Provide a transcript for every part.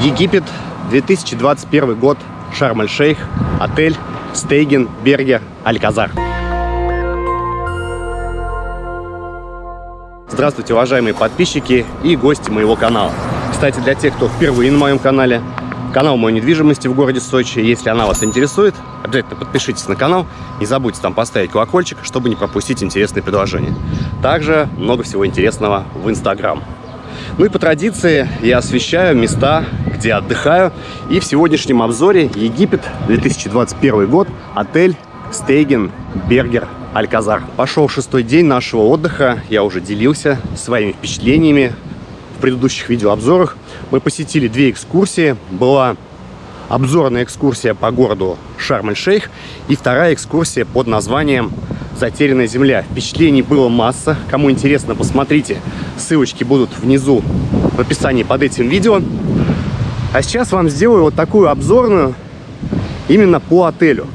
Египет, 2021 год, Шарм-эль-Шейх, отель Стейген, Бергер, Альказар. Здравствуйте, уважаемые подписчики и гости моего канала. Кстати, для тех, кто впервые на моем канале, канал моей недвижимости в городе Сочи, если она вас интересует, обязательно подпишитесь на канал, не забудьте там поставить колокольчик, чтобы не пропустить интересные предложения. Также много всего интересного в Инстаграм. Ну и по традиции я освещаю места, где отдыхаю. И в сегодняшнем обзоре Египет, 2021 год, отель Стейген Бергер Альказар. Пошел шестой день нашего отдыха. Я уже делился своими впечатлениями в предыдущих видеообзорах. Мы посетили две экскурсии. Была обзорная экскурсия по городу Шарм-эль-Шейх и вторая экскурсия под названием «Затерянная земля». Впечатлений было масса. Кому интересно, посмотрите. Ссылочки будут внизу в описании под этим видео. А сейчас вам сделаю вот такую обзорную именно по отелю.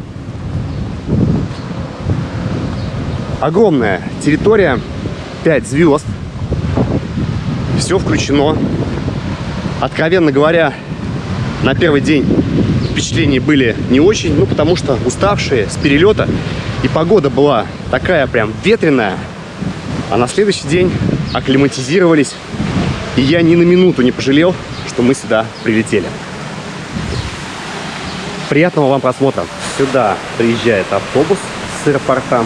Огромная территория, 5 звезд. Все включено. Откровенно говоря, на первый день впечатления были не очень, ну потому что уставшие с перелета. И погода была такая прям ветреная. А на следующий день акклиматизировались. И я ни на минуту не пожалел, что мы сюда прилетели. Приятного вам просмотра. Сюда приезжает автобус с аэропорта.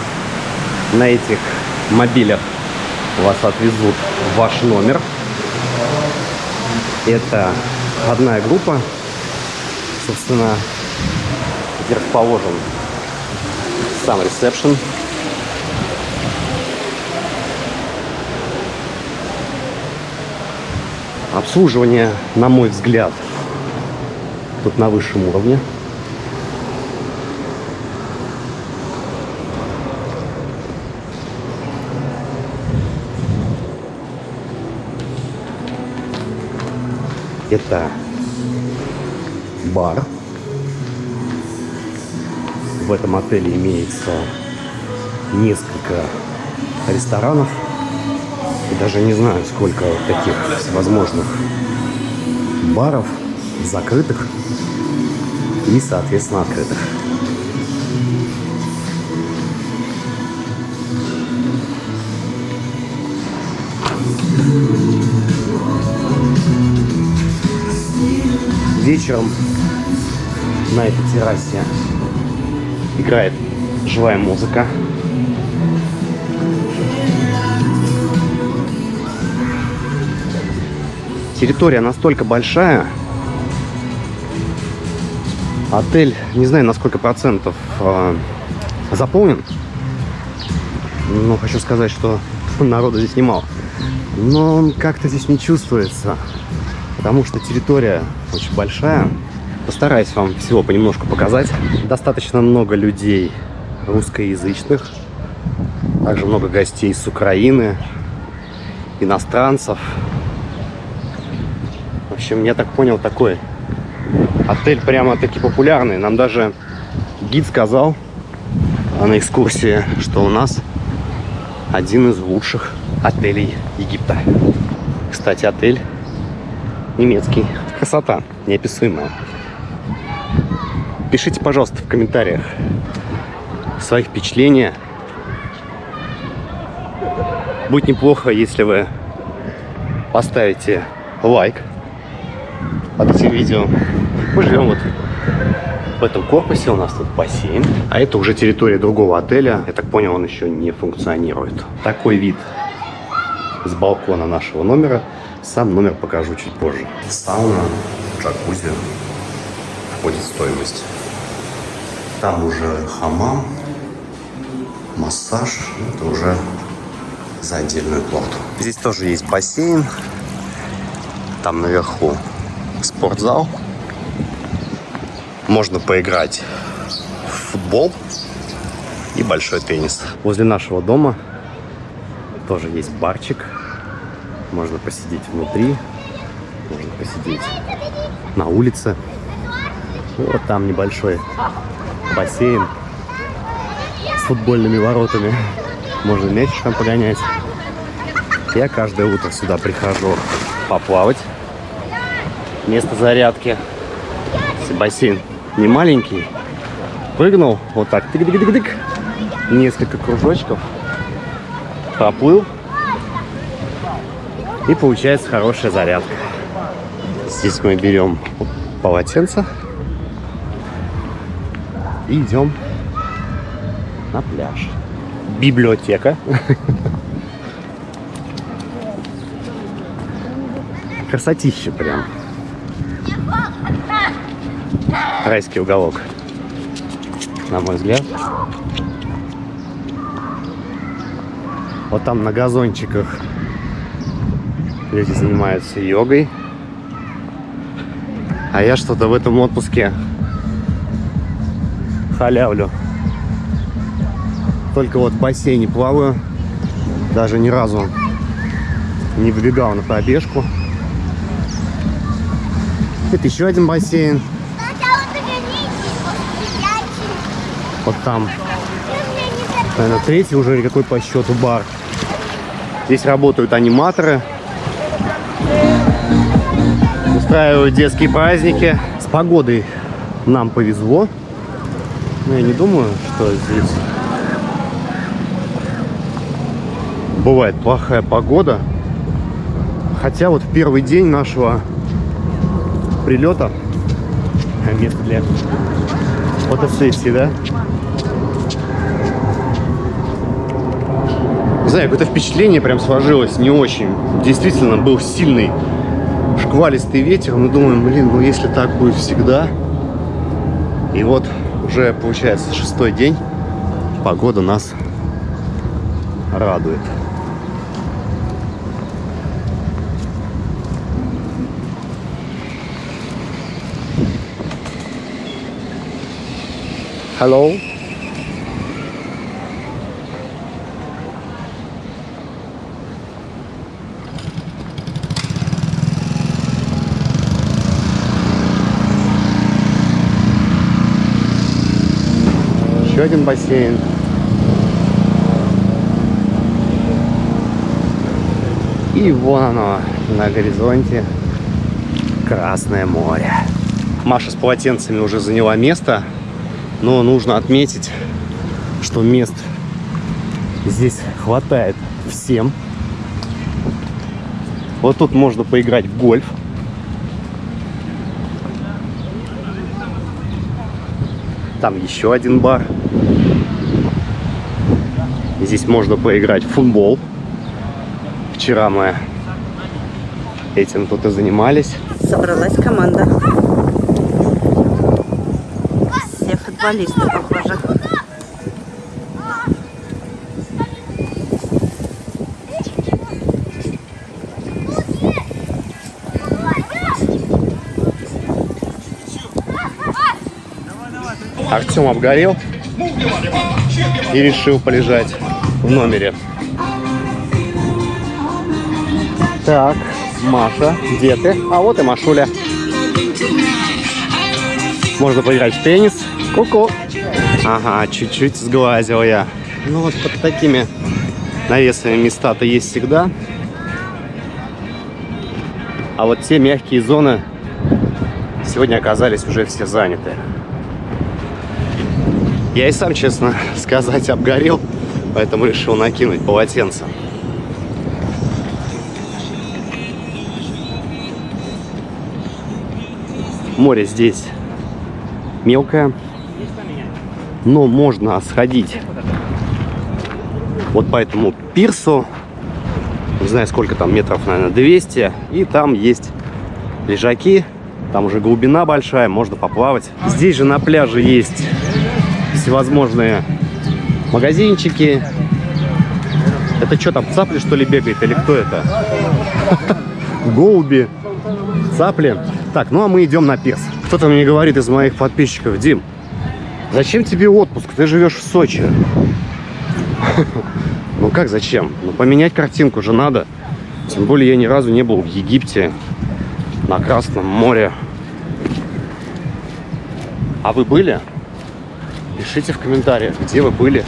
На этих мобилях вас отвезут в ваш номер. Это одна группа. Собственно, где расположен сам ресепшн. Обслуживание, на мой взгляд, тут на высшем уровне. Это бар. В этом отеле имеется несколько ресторанов. И даже не знаю, сколько таких возможных баров, закрытых и, соответственно, открытых. вечером на этой террасе играет живая музыка. Территория настолько большая. Отель, не знаю, на сколько процентов э, заполнен. Но хочу сказать, что народу здесь немало. Но как-то здесь не чувствуется потому что территория очень большая. Постараюсь вам всего понемножку показать. Достаточно много людей русскоязычных, также много гостей с Украины, иностранцев. В общем, я так понял, такой отель прямо-таки популярный. Нам даже гид сказал на экскурсии, что у нас один из лучших отелей Египта. Кстати, отель немецкий. Красота неописуемая. Пишите, пожалуйста, в комментариях свои впечатления. Будет неплохо, если вы поставите лайк под этим видео. Мы живем вот в этом корпусе, у нас тут бассейн. А это уже территория другого отеля. Я так понял, он еще не функционирует. Такой вид с балкона нашего номера. Сам номер покажу чуть позже. Сауна, джакузи входит в стоимость. Там уже хамам, массаж. Это уже за отдельную плату. Здесь тоже есть бассейн. Там наверху спортзал. Можно поиграть в футбол и большой теннис. Возле нашего дома тоже есть барчик можно посидеть внутри, можно посидеть на улице. Вот там небольшой бассейн с футбольными воротами. Можно мячик там погонять. Я каждое утро сюда прихожу поплавать. место зарядки. Бассейн не маленький, прыгнул вот так, тык-тык-тык-тык, несколько кружочков, проплыл, и получается хорошая зарядка. Здесь мы берем полотенце и идем на пляж. Библиотека. Красотища прям. Райский уголок, на мой взгляд. Вот там на газончиках люди занимаются йогой. А я что-то в этом отпуске халявлю. Только вот в бассейне плаваю. Даже ни разу не выбегал на пробежку. Это еще один бассейн. Вот там. Наверное, третий уже какой по счету бар. Здесь работают аниматоры. Устраивают детские праздники. С погодой нам повезло. Но я не думаю, что здесь бывает плохая погода. Хотя вот в первый день нашего прилета место для фотосессии, да? Не знаю, какое-то впечатление прям сложилось не очень. Действительно, был сильный шквалистый ветер. Мы думаем, блин, ну если так будет всегда. И вот уже получается шестой день. Погода нас радует. Hello. Еще один бассейн. И вон оно на горизонте Красное море. Маша с полотенцами уже заняла место. Но нужно отметить, что мест здесь хватает всем. Вот тут можно поиграть в гольф. Там еще один бар. Здесь можно поиграть в футбол. Вчера мы этим тут и занимались. Собралась команда. футболисты, похоже. Артем обгорел и решил полежать в номере. Так, Маша, где ты? А вот и Машуля. Можно поиграть в теннис. Ку-ку. Ага, чуть-чуть сглазил я. Ну вот под такими навесами места-то есть всегда. А вот те мягкие зоны сегодня оказались уже все заняты. Я и сам, честно сказать, обгорел, поэтому решил накинуть полотенце. Море здесь мелкое, но можно сходить вот по этому пирсу. Не знаю, сколько там, метров, наверное, 200. И там есть лежаки. Там уже глубина большая, можно поплавать. Здесь же на пляже есть всевозможные магазинчики. Это что там, цапли что ли бегает или кто это? Голуби, цапли. Так, ну а мы идем на пирс. Кто-то мне говорит из моих подписчиков, Дим, Зачем тебе отпуск? Ты живешь в Сочи. Ну как зачем? Ну поменять картинку же надо. Тем более я ни разу не был в Египте, на Красном море. А вы были? Пишите в комментариях, где вы были.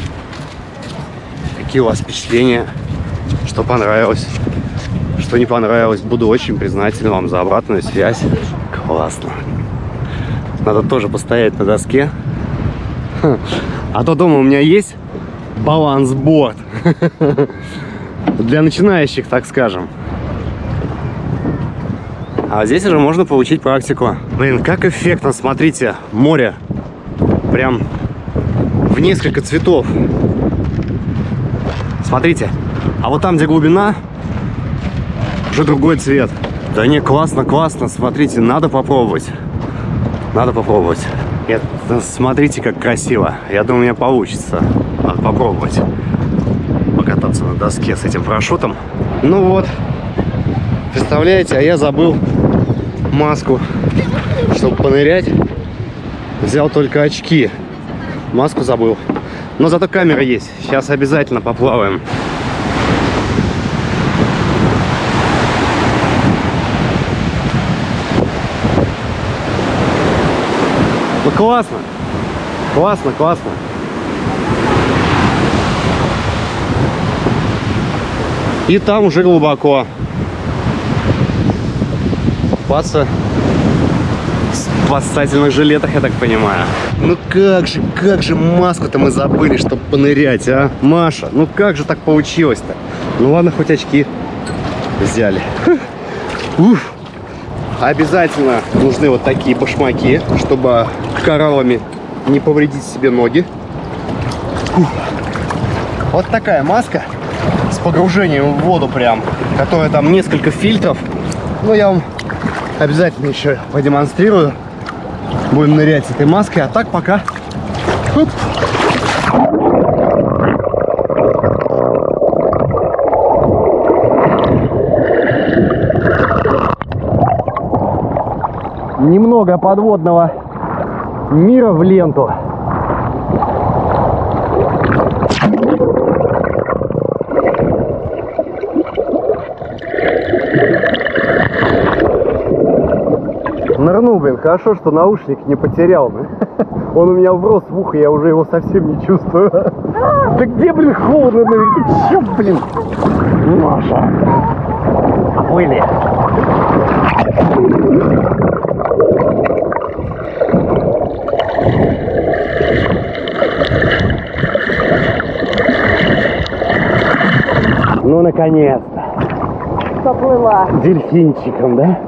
Какие у вас впечатления, что понравилось, что не понравилось. Буду очень признателен вам за обратную связь. Классно. Надо тоже постоять на доске. А то дома у меня есть балансборд. Для начинающих, так скажем. А здесь уже можно получить практику. Блин, как эффектно, смотрите, море. Прям в несколько цветов. Смотрите, а вот там, где глубина, уже другой цвет. Да не, классно, классно, смотрите, надо попробовать. Надо попробовать. Это, смотрите, как красиво. Я думаю, у меня получится. Надо попробовать покататься на доске с этим парашютом. Ну вот, представляете, а я забыл маску, чтобы понырять. Взял только очки. Маску забыл. Но зато камера есть. Сейчас обязательно поплаваем. Ну классно. Классно, классно. И там уже глубоко. Купаться спасательных жилетах, я так понимаю. Ну как же, как же маску-то мы забыли, чтобы понырять, а? Маша, ну как же так получилось-то? Ну ладно, хоть очки взяли. Уф. Обязательно нужны вот такие башмаки, чтобы кораллами не повредить себе ноги. Уф. Вот такая маска с погружением в воду прям, которая там несколько фильтров. Ну, я вам обязательно еще продемонстрирую. Будем нырять с этой маской, а так пока. Оп. Немного подводного мира в ленту. Нырнул, блин, хорошо, что наушник не потерял. Он у меня врос в ухо, я уже его совсем не чувствую. Да где, блин, холодно, чё, блин? Маша. Оплыли. Ну, наконец-то. Поплыла. Дельфинчиком, да?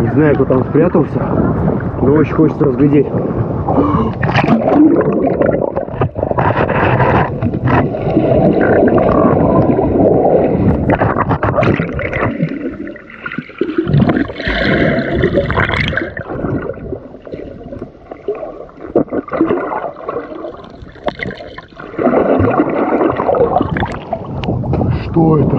Не знаю, кто там спрятался, но очень хочется разглядеть. Что это?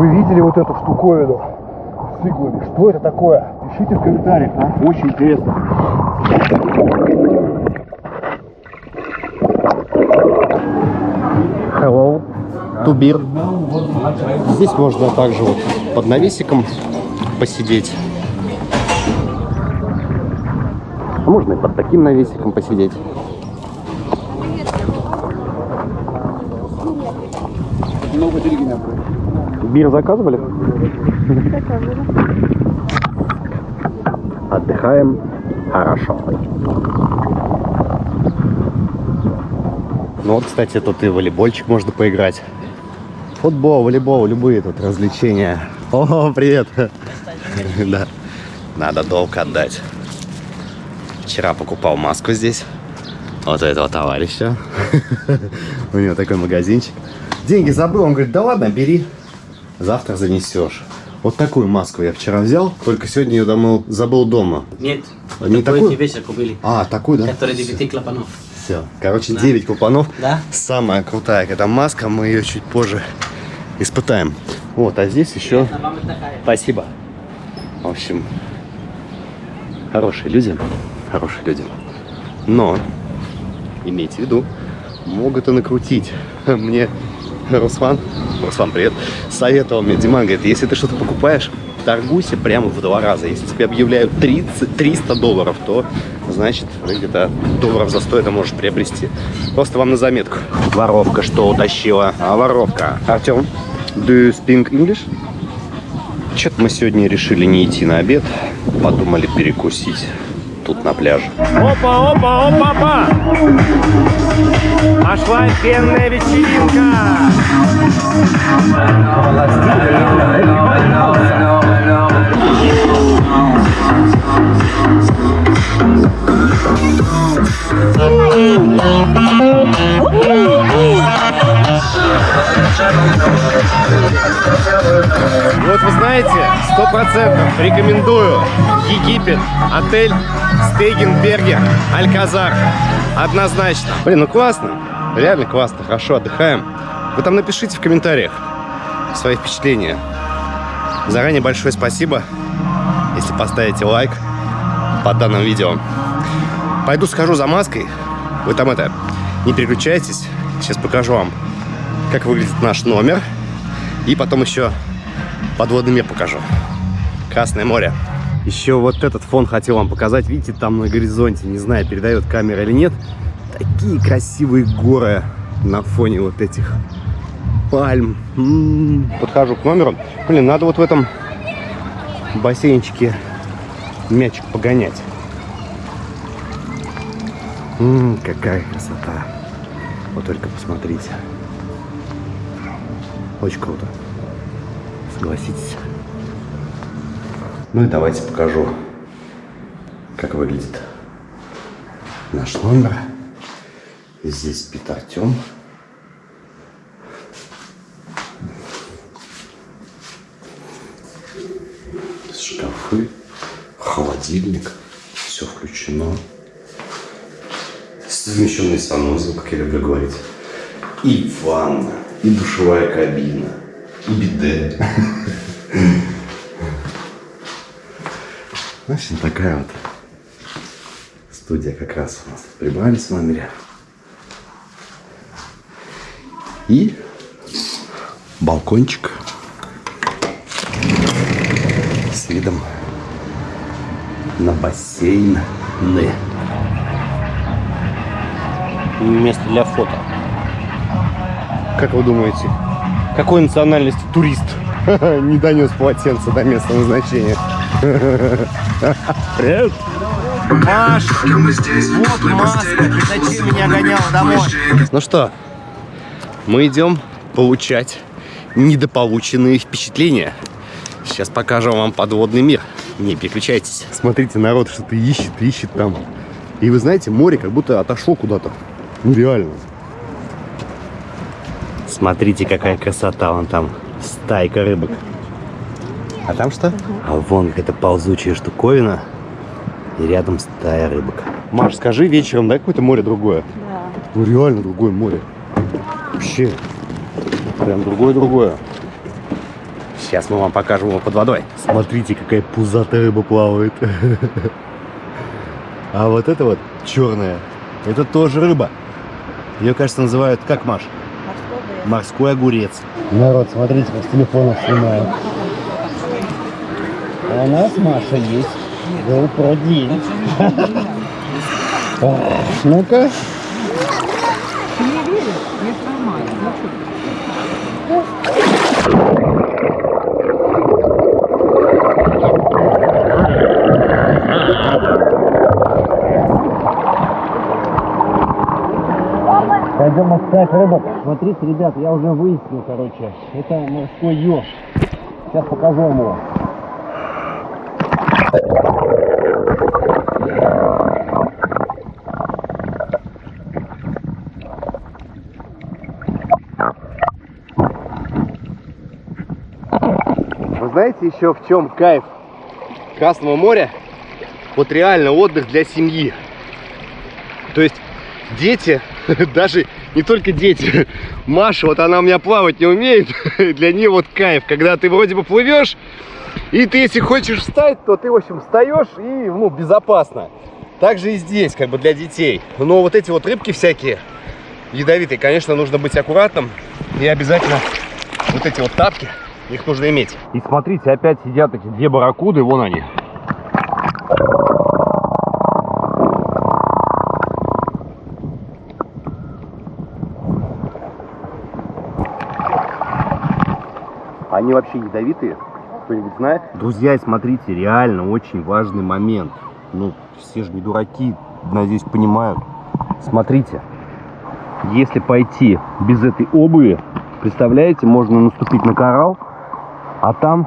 Вы видели вот эту штуковину с иглами? Что это такое? Пишите в комментариях, а? Очень интересно. Hello, Тубир. Здесь можно также вот под навесиком посидеть. А можно и под таким навесиком посидеть. Бир заказывали? Отдыхаем хорошо. Ну вот, кстати, тут и волейбольчик можно поиграть. Футбол, волейбол, любые тут развлечения. О, привет! Да, надо долг отдать. Вчера покупал маску здесь. Вот у этого товарища. У него такой магазинчик. Деньги забыл, он говорит, да ладно, бери. Завтра занесешь. Вот такую маску я вчера взял, только сегодня ее домой забыл дома. Нет, Не такой такую? тебе купили. А, такую, да? Который 9 клапанов. Все. Короче, 9 купонов. Да? Самая крутая эта маска, мы ее чуть позже испытаем. Вот, а здесь еще... Спасибо. В общем, хорошие люди. Хорошие люди. Но, имейте в виду, могут и накрутить. Мне Руслан, Руслан, привет, советовал мне, Диман, говорит, если ты что-то покупаешь, торгуйся прямо в два раза. Если тебе объявляют 30, 300 долларов, то значит где-то долларов за 100 это можешь приобрести. Просто вам на заметку. Воровка что утащила? А воровка. Артем, do you speak English? Что-то мы сегодня решили не идти на обед, подумали перекусить тут на пляже. Опа, опа, опа, опа! Пошла пенная вечеринка! Вот вы знаете, сто процентов рекомендую Египет, отель Стейгенбергер, Альказар. Однозначно. Блин, ну классно. Реально классно, хорошо отдыхаем. Вы там напишите в комментариях свои впечатления. Заранее большое спасибо, если поставите лайк под данным видео. Пойду схожу за маской. Вы там это, не переключайтесь. Сейчас покажу вам, как выглядит наш номер. И потом еще подводный мир покажу. Красное море. Еще вот этот фон хотел вам показать. Видите, там на горизонте, не знаю, передает камера или нет. Такие красивые горы на фоне вот этих пальм. М -м -м. Подхожу к номеру. Блин, надо вот в этом бассейнчике мячик погонять. М -м, какая красота. Вот только посмотрите. Очень круто. Согласитесь. Ну и давайте покажу, как выглядит наш номер. Здесь спит Артем. Шкафы, холодильник, все включено. Совмещенный санузел, как я люблю говорить. И ванна, и душевая кабина, и биде. В общем, такая вот студия как раз у нас прибрались в номере. И балкончик с видом на бассейн. Место для фото. Как вы думаете, какой национальности турист не донес полотенце до места назначения? Привет! Маш, вот маска, ты зачем меня гонял домой? Ну что, мы идем получать недополученные впечатления. Сейчас покажем вам подводный мир. Не переключайтесь. Смотрите, народ что-то ищет, ищет там. И вы знаете, море как будто отошло куда-то. Ну реально. Смотрите, какая красота вон там. Стайка рыбок. А там что? А вон какая-то ползучая штуковина. И рядом стая рыбок. Маш, скажи вечером, да, какое-то море другое? Да. Ну реально другое море. Вообще. Прям другое-другое. Сейчас мы вам покажем его под водой. Смотрите, какая пузатая рыба плавает. А вот это вот черная, это тоже рыба. Ее, кажется, называют как, Маш? Морской огурец. Народ, смотрите, как с телефона снимаю. А у нас, Маша, есть GoPro день. Ну-ка. Пойдем искать рыбок. Смотрите, ребят, я уже выяснил, короче. Это морской еж. Сейчас покажу вам его. Вы знаете еще в чем кайф Красного моря? Вот реально отдых для семьи. То есть дети, даже не только дети, Маша, вот она у меня плавать не умеет, для нее вот кайф, когда ты вроде бы плывешь, и ты если хочешь встать, то ты, в общем, встаешь и, ну, безопасно. Также и здесь, как бы для детей. Но вот эти вот рыбки всякие, ядовитые, конечно, нужно быть аккуратным. И обязательно вот эти вот тапки, их нужно иметь. И смотрите, опять сидят эти две барракуды, вон они. Они вообще ядовитые? Кто-нибудь знает? Друзья, смотрите, реально очень важный момент. Ну, все же не дураки, надеюсь, понимают. Смотрите, если пойти без этой обуви, представляете, можно наступить на коралл, а там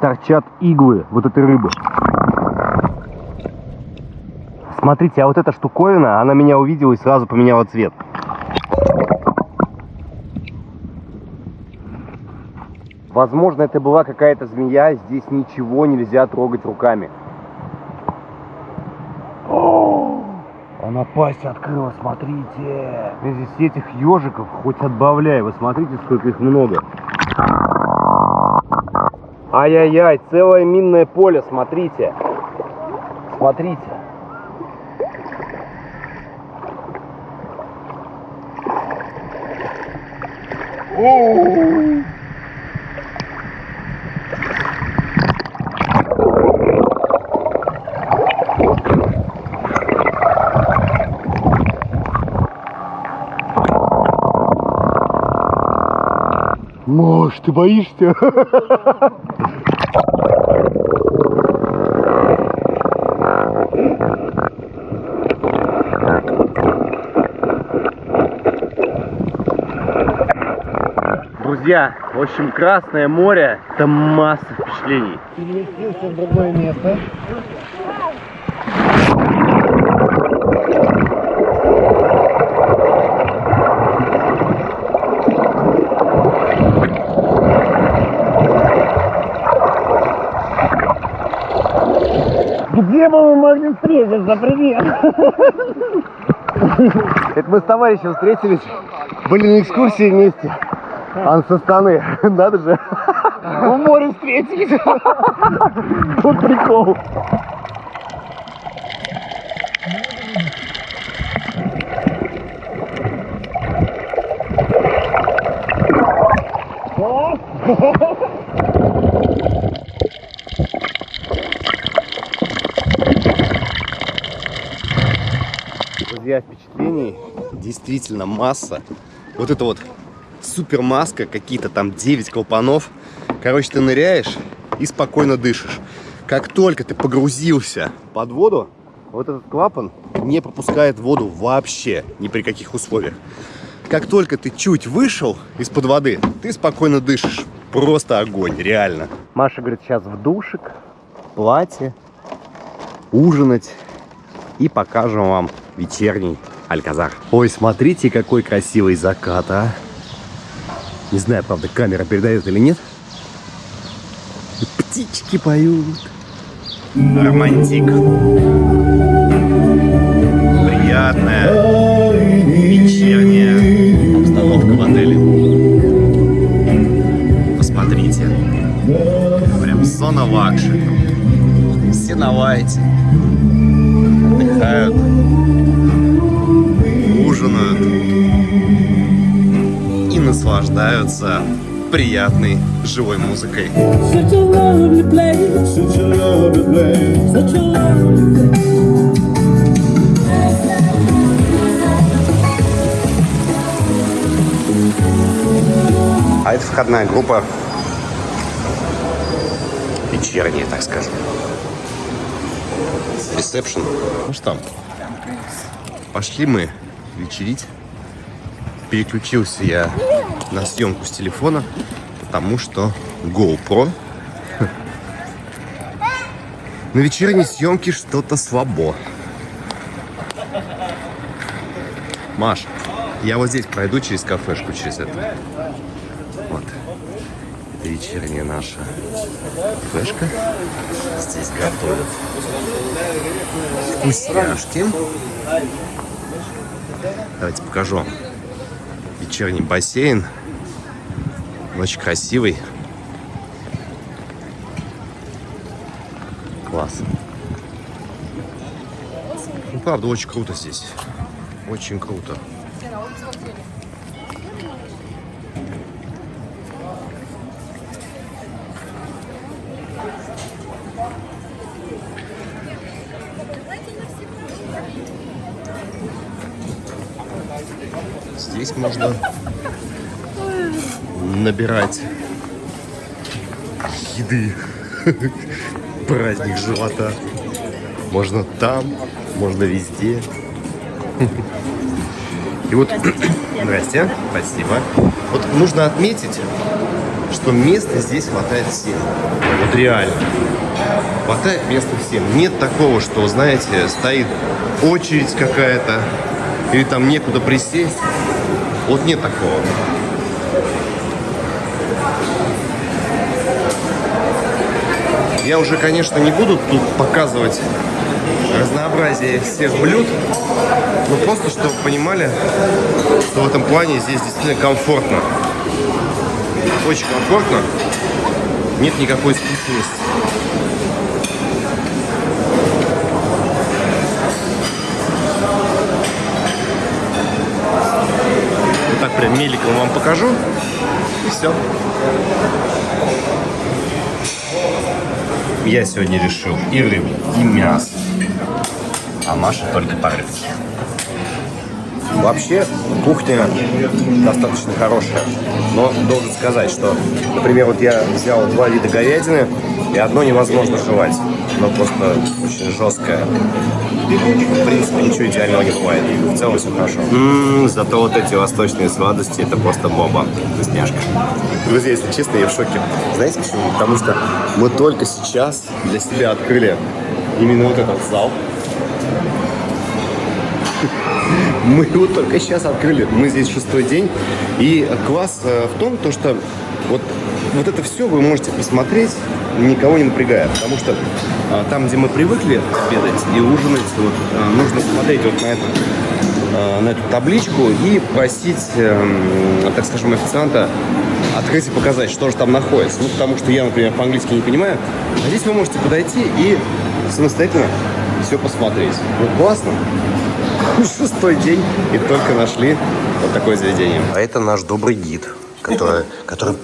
торчат иглы вот этой рыбы. Смотрите, а вот эта штуковина, она меня увидела и сразу поменяла цвет. Возможно, это была какая-то змея, здесь ничего нельзя трогать руками. Она пасть открыла, смотрите. Здесь этих ежиков хоть отбавляй. Вы смотрите, сколько их много. Ай-яй-яй, целое минное поле, смотрите. Смотрите. О! Ты боишься? Друзья, в общем, Красное море – это масса впечатлений. Переместился в другое место. Где бы мы могли встретиться? Привет! Это мы с товарищем встретились, были на экскурсии вместе. Он со Астаны, надо же. В море встретились. Вот прикол. Друзья, впечатлений действительно масса. Вот это вот супер маска, какие-то там 9 клапанов. Короче, ты ныряешь и спокойно дышишь. Как только ты погрузился под воду, вот этот клапан не пропускает воду вообще, ни при каких условиях. Как только ты чуть вышел из-под воды, ты спокойно дышишь. Просто огонь, реально. Маша говорит, сейчас в душик, платье, ужинать и покажем вам вечерний Альказар. Ой, смотрите, какой красивый закат, а! Не знаю, правда, камера передает или нет. И птички поют. Романтик. Приятная вечерняя обстановка в отеле. Посмотрите. Прям зона luxury. Все на лайте. Отдыхают. Ужинают. И наслаждаются приятной живой музыкой. А это входная группа вечерняя, так скажем. Ресепшн. Ну что, пошли мы вечерить. Переключился я на съемку с телефона, потому что GoPro на вечерней съемке что-то слабо. Маш, я вот здесь пройду через кафешку, через это. Вот. Это вечерняя наша кафешка. Здесь готовят вкусняшки. Покажу. Вечерний бассейн. Очень красивый. Класс. правда очень круто здесь. Очень круто. Здесь можно набирать еды. Праздник живота. Можно там, можно везде. И вот, здрасте, спасибо. Вот нужно отметить, что места здесь хватает всем. Вот реально. Хватает места всем. Нет такого, что, знаете, стоит очередь какая-то, или там некуда присесть. Вот нет такого. Я уже, конечно, не буду тут показывать разнообразие всех блюд, но просто, чтобы понимали, что в этом плане здесь действительно комфортно. Очень комфортно. Нет никакой скучности. Так прям меликом вам покажу. И все. Я сегодня решил и рыбу, и мясо. А Маша только по рыбке. Вообще, кухня достаточно хорошая. Но должен сказать, что, например, вот я взял два вида говядины, и одно невозможно жевать. Оно просто очень жесткое. В принципе, ничего идеального не бывает. В целом все хорошо. зато вот эти восточные сладости, это просто боба. Вкусняшка. Друзья, если честно, я в шоке. Знаете почему? Потому что мы только сейчас для себя открыли именно вот этот зал. Мы его только сейчас открыли. Мы здесь шестой день. И класс э, в том, то, что вот, вот это все вы можете посмотреть, никого не напрягая. Потому что а, там, где мы привыкли обедать и ужинать, вот, а, нужно смотреть вот на эту, а, на эту табличку и просить, эм, так скажем, официанта открыть и показать, что же там находится. Ну, потому что я, например, по-английски не понимаю. А здесь вы можете подойти и самостоятельно все посмотреть. Вот классно. Шестой день и только нашли вот такое заведение. А это наш добрый гид, который, который,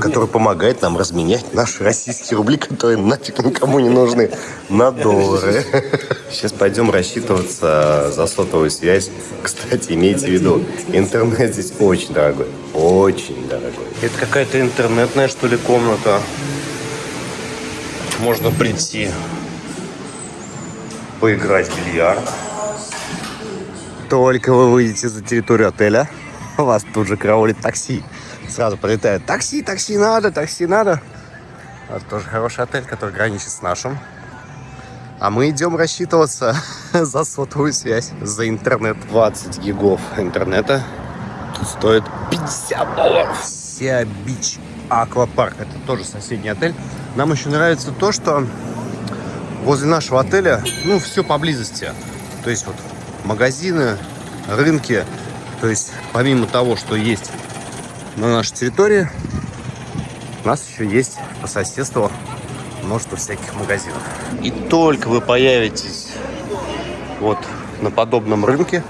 который помогает нам разменять наши российские рубли, которые нафиг никому не нужны, на доллары. Сейчас пойдем рассчитываться за сотовую связь. Кстати, имейте в виду, интернет здесь очень дорогой. Очень дорогой. Это какая-то интернетная, что ли, комната. Можно прийти поиграть в бильярд. Только вы выйдете за территорию отеля, вас тут же караулит такси. Сразу прилетает такси, такси надо, такси надо. Это тоже хороший отель, который граничит с нашим. А мы идем рассчитываться за сотовую связь, за интернет. 20 гигов интернета. Стоит 50 долларов. Сиа Бич Аквапарк. Это тоже соседний отель. Нам еще нравится то, что возле нашего отеля, ну, все поблизости. То есть вот магазины, рынки. То есть помимо того, что есть на нашей территории, у нас еще есть по соседству множество всяких магазинов. И только вы появитесь вот на подобном рынке,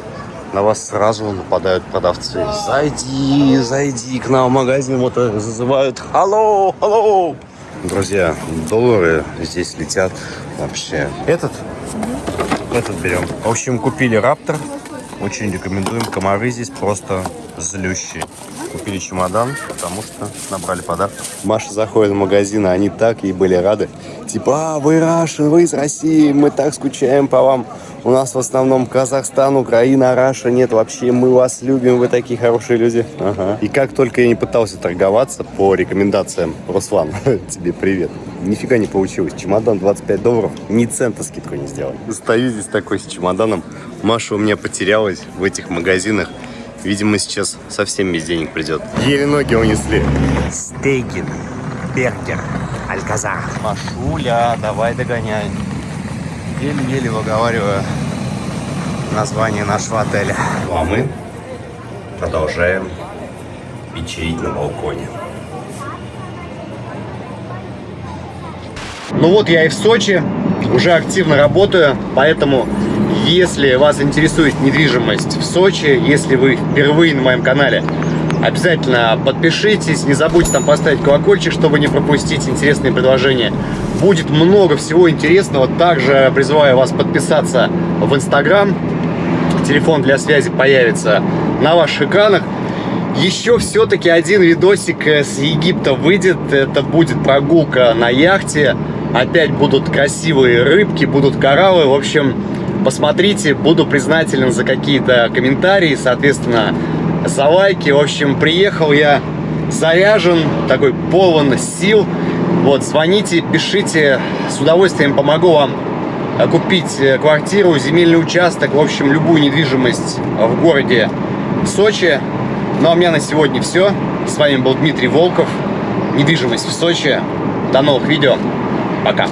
на вас сразу нападают продавцы. Зайди, зайди к нам в магазин, вот зазывают. Алло, алло. Друзья, доллары здесь летят вообще. Этот? Этот берем. В общем, купили Раптор. Очень рекомендуем. Комары здесь просто злющие. Купили чемодан, потому что набрали подарок. Маша заходит в магазин, а они так ей были рады. Типа, а, вы Рашин, вы из России, мы так скучаем по вам. У нас в основном Казахстан, Украина, Раша нет вообще. Мы вас любим, вы такие хорошие люди. Ага. И как только я не пытался торговаться по рекомендациям, Руслан, тебе привет. Нифига не получилось. Чемодан 25 долларов, ни цента скидку не сделал. Стою здесь такой с чемоданом. Маша у меня потерялась в этих магазинах. Видимо, сейчас совсем без денег придет. Еле ноги унесли. Стейкин, бергер, Альказар. Машуля, давай догоняй. Еле-еле выговариваю название нашего отеля. Ну а мы продолжаем вечерить на балконе. Ну вот я и в Сочи, уже активно работаю, поэтому Если вас интересует недвижимость в Сочи, если вы впервые на моем канале, обязательно подпишитесь, не забудьте там поставить колокольчик, чтобы не пропустить интересные предложения. Будет много всего интересного. Также призываю вас подписаться в Инстаграм. Телефон для связи появится на ваших экранах. Еще все-таки один видосик с Египта выйдет. Это будет прогулка на яхте. Опять будут красивые рыбки, будут кораллы. В общем, посмотрите. Буду признателен за какие-то комментарии, соответственно, за лайки. В общем, приехал я заряжен, такой полон сил. Вот, звоните, пишите. С удовольствием помогу вам э, купить э, квартиру, земельный участок, в общем, любую недвижимость в городе Сочи. Ну а у меня на сегодня все. С вами был Дмитрий Волков. Недвижимость в Сочи. До новых видео. Пока.